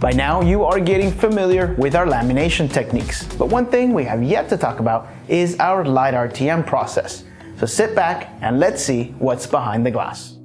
By now, you are getting familiar with our lamination techniques, but one thing we have yet to talk about is our light RTM process. So sit back and let's see what's behind the glass.